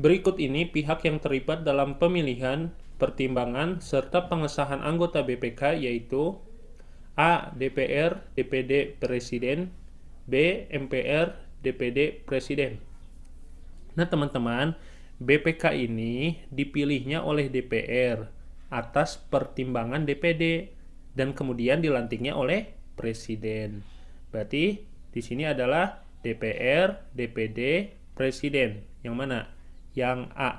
Berikut ini pihak yang terlibat dalam pemilihan, pertimbangan, serta pengesahan anggota BPK yaitu A. DPR, DPD, Presiden B. MPR, DPD, Presiden Nah teman-teman, BPK ini dipilihnya oleh DPR atas pertimbangan DPD dan kemudian dilantiknya oleh Presiden. Berarti di sini adalah DPR, DPD, Presiden. Yang mana? Yang A.